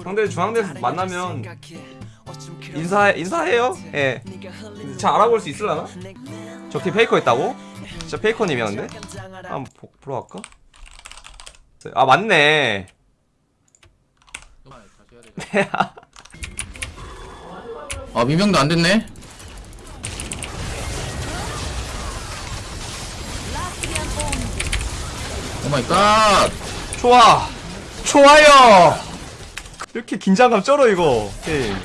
상대 중앙대에서 만나면 인사 인사해요. 예. 잘 알아볼 수 있을라나? 저기 페이커 있다고? 진짜 페이커님이야 근데? 한번 보, 보러 갈까? 아 맞네. 아 미명도 안 됐네. oh my god. 좋아. 좋아요. 이렇게 긴장감 쩔어 이거. 게임.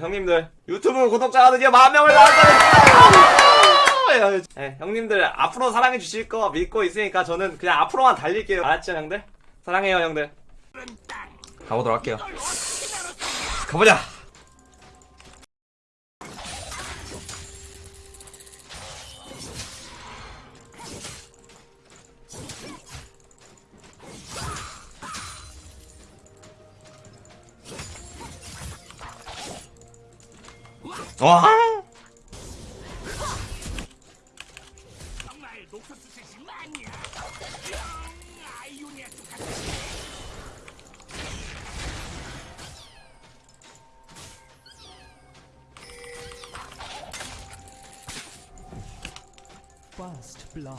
형님들 유튜브 구독자가 드디어 만 명을 달성했습니다. 네, 형님들 앞으로 사랑해 주실 거 믿고 있으니까 저는 그냥 앞으로만 달릴게요. 알았죠 형들? 사랑해요 형들. 가보도록 할게요. 가보자. 와.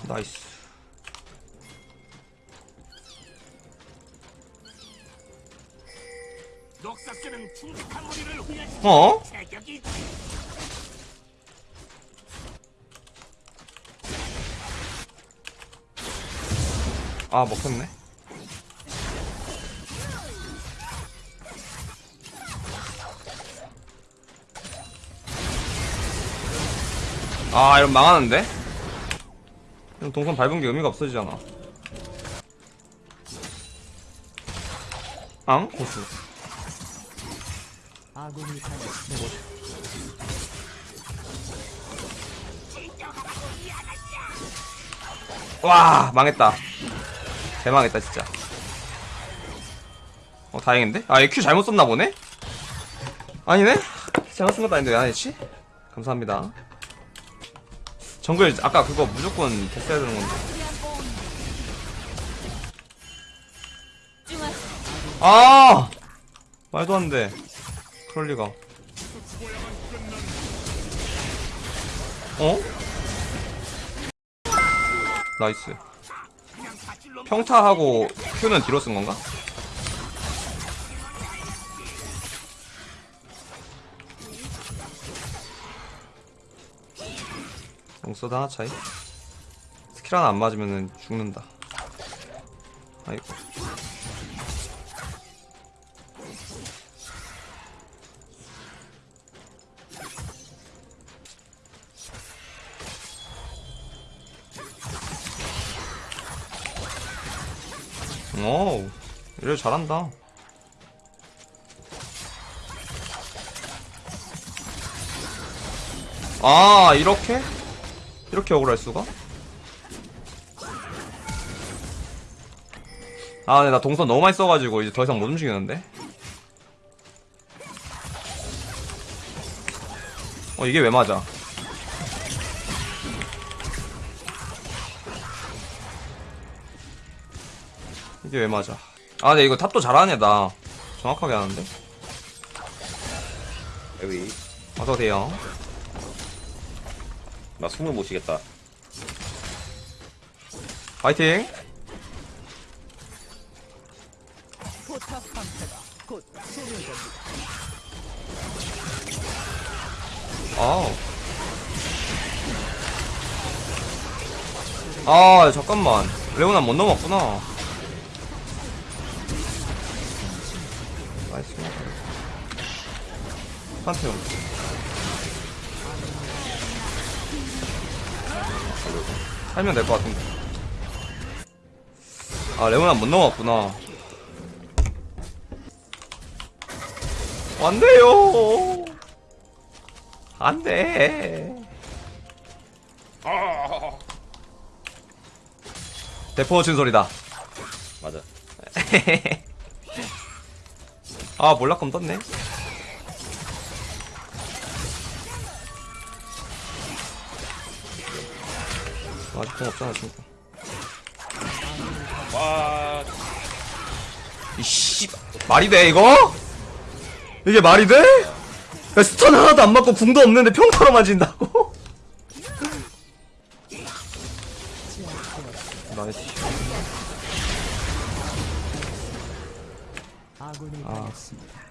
나이스. 어? 아 먹혔네. 아 이런 망하는데? 이런 동선 밟은 게 의미가 없어지잖아. 앙? 고수. 아군이 당했습니다. 와 망했다. 대망했다 진짜. 어 다행인데? 아 EQ 잘못 썼나 보네? 아니네? 잘못 쓴 것도 아닌데 왜 안했지? 감사합니다. 정글 아까 그거 무조건 됐어야 되는 건데. 아 말도 안 돼. 그럴 리가. 어? nice. 평타하고 Q는 뒤로 쓴 건가? 용서다 차이? 스킬 하나 안 맞으면은 죽는다. 오, 이래 잘한다. 아, 이렇게? 이렇게 억울할 수가? 아, 근데 나 동선 너무 많이 써가지고 이제 더 이상 못 움직이는데? 어, 이게 왜 맞아? 이게 왜 맞아? 아, 근데 이거 탑도 잘하네, 나. 정확하게 하는데? 여기 어서오세요. 나 숨을 못 쉬겠다 파이팅! 아우. 아, 잠깐만. 레오나 못 넘었구나. 나이스. 판테온. 살면 될 것 같은데. 아, 레오나 못 넘었구나. 안 돼요! 안 돼! 대포 친 소리다. 맞아 아, 몰락검 떴네. 아직 공 없잖아, 지금. 와 이씨, 말이 돼, 이거? 이게 말이 돼? 야, stun 하나도 안 맞고 궁도 없는데 평타로 맞인다고? nice. 아군이 당했습니다.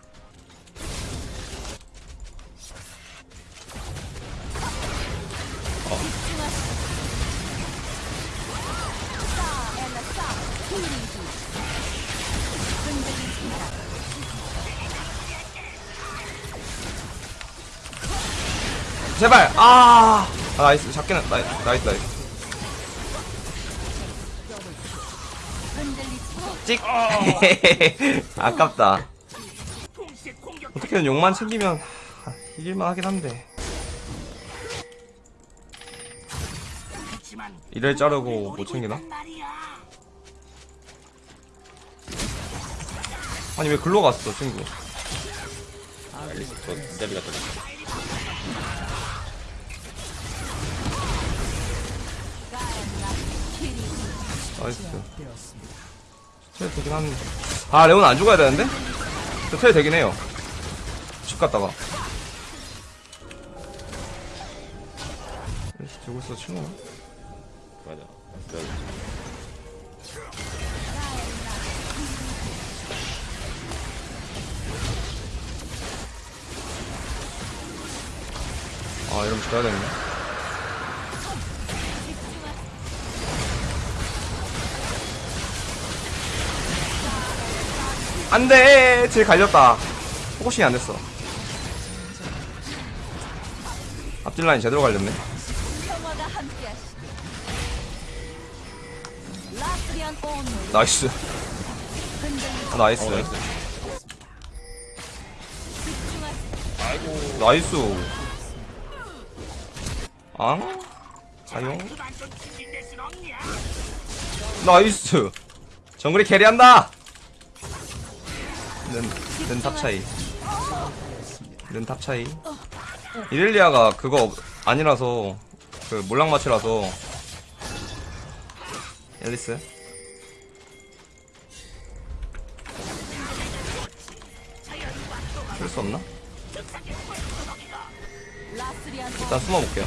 제발! 아! 아 nice. 잡기는, nice, nice, nice. 찍! 아깝다. 동시에 공격 어떻게든 용만 챙기면 하, 이길만 하긴 한데. 이를 자르고 못 챙기나? 아니 왜 글로 갔어 친구 알리스 저 진짜리 같은 나이스. 트레 되긴 하는데. 아 레온 안 죽어야 되는데? 저 트레 되긴 해요. 집 갔다가. 들고 있어 친구 맞아. 아 이러면 죽어야 되네 안돼. 쟤 갈렸다. focusing이 안 됐어. 앞딜 라인 제대로 갈렸네. nice. 아, nice. 어 nice. 나이스. 앙? 없냐? 나이스. 정글이 캐리한다 는, 는 탑 차이 는 탑 차이 이렐리아가 그거 아니라서 그 몰랑마치라서 앨리스 쓸 수 없나? 일단 숨어볼게요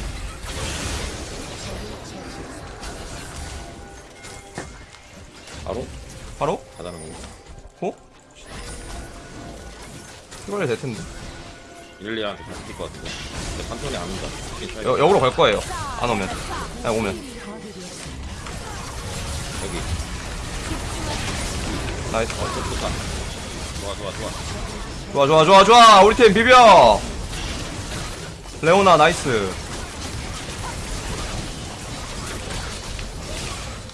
바로 바로? 가자는 거 호? 이걸로 될 텐데. 일리한테 다 찍힐 것 같은데. 근데 판톤이 안 온다. 여, 역으로 갈 거예요. 안 오면. 그냥 오면. 여기. nice. 어 좋다 좋아 좋아 좋아. 좋아 좋아 좋아 좋아. 우리 팀 비벼. 레오나 nice.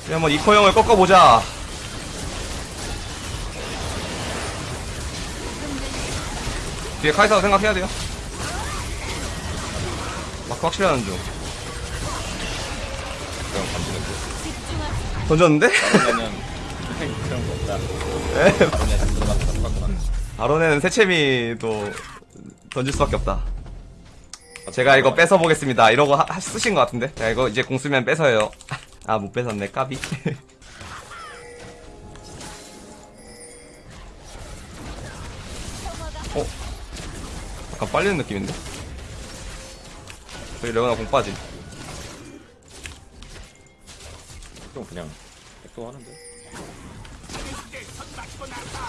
우리 한번 이코 형을 꺾어보자 뒤에 카이사도 생각해야 돼요 마크 확실히 하는 중 그럼 감지는 그 던졌는데? 그러면은 그런 거 없다 에 똑같구나 아론에는 새채미도 던질 수밖에 없다 제가 이거 뺏어 보겠습니다. 이러고 하, 하- 쓰신 것 같은데. 자 이거 이제 공 쓰면 뺏어요. 아 못 뺏었네 까비. 어? 약간 빨리는 느낌인데? 저기 레오나 공 빠지. 좀 그냥 백도 하는데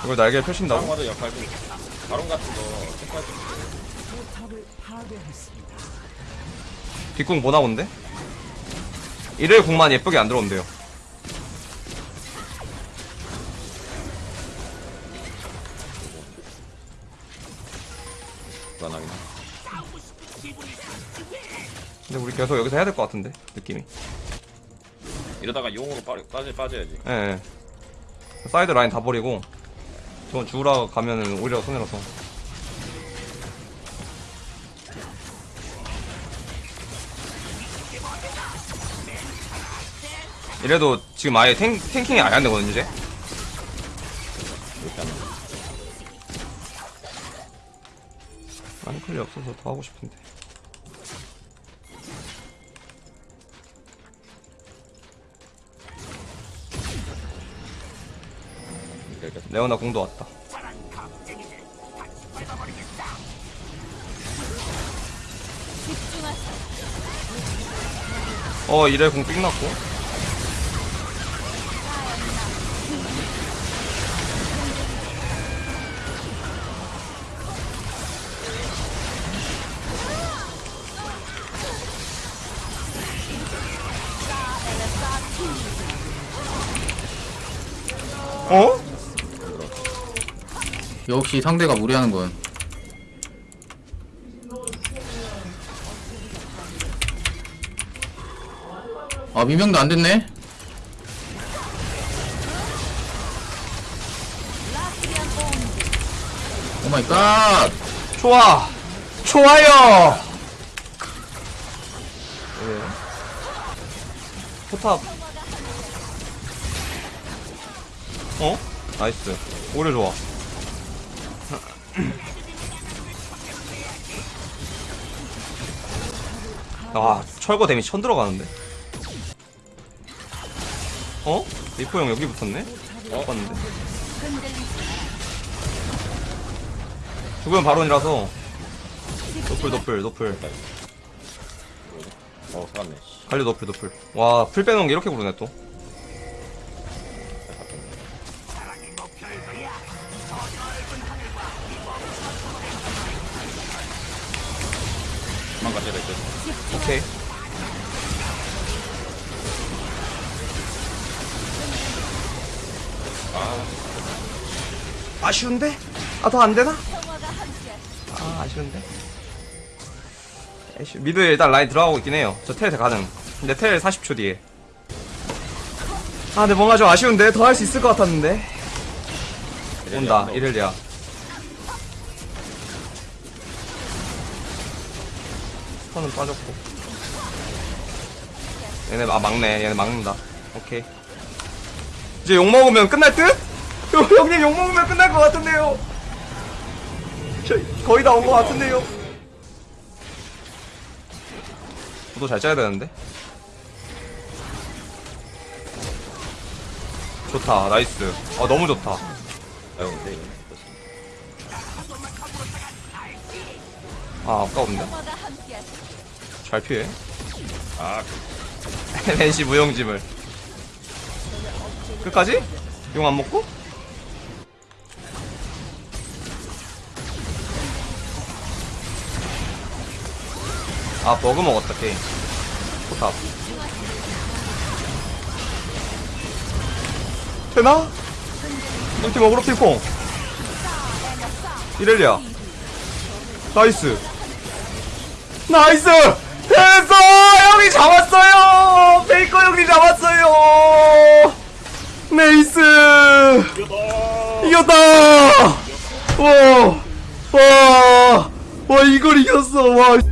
이걸 날개 펴신다고? 바론마저 역할도 바론 같은 거 색깔 좀. 뒷공 보나 본데? 일일 공만 예쁘게 안 들어온대요. 불안하긴 하 근데 우리 계속 여기서 해야 될 것 같은데 느낌이. 이러다가 용으로 빠, 빠져, 빠져야지 예. 예. 사이드 라인 다 버리고 저 주우라 가면은 오히려 손해라서. 이래도 지금 아예 탱, tanking이 아예 안 되거든 이제. 쌍클이 없어서 더 하고 싶은데. 레오나 공도 왔다. 어 이래 공 삑났고. 어? 역시 상대가 무리하는군. 아 미명도 안 됐네. 라스리안 온도. 오 마이 갓. 좋아 좋아요 네. 포탑 어? nice. 오래 좋아. 아 철거 데미 천 들어가는데. 어? 리포 형 여기 붙었네? 못 봤는데. 죽으면 바론이라서. 노플 노플 노플. 어 살았네. 씨. 갈려 노플 노플. 와 풀 빼놓은 게 이렇게 부르네 또 될 듯. 오케이. 아. 아쉬운데? 아 더 안되나? 아 아쉬운데? 에이씨, 미드 일단 라인 들어가고 있긴 해요. 저 텔 가능. 근데 텔 40초 뒤에. 아 근데 뭔가 좀 아쉬운데? 더 할 수 있을 것 같았는데. 온다. 이렐리아 스턴은 빠졌고. 얘네 아 막네 얘네 막는다. 오케이. 이제 욕먹으면 끝날 듯? 형, 형님 욕먹으면 끝날 것 같은데요. 저 거의 다 온 것 같은데요. 구도 잘 짜야 되는데? 좋다. nice. 아 너무 좋다. 아 아까운데. 잘 피해 아 NC 무용짐을 끝까지? 용 안 먹고? 아 버그 먹었다 게임 포탑 되나? 팀 어그로 핑퐁 이렐리아 나이스 나이스! 됐어! 형이 잡았어요! 베이커 형이 잡았어요! 네이스! 이겼다! 와! 와! 와, 이걸 이겼어! 와!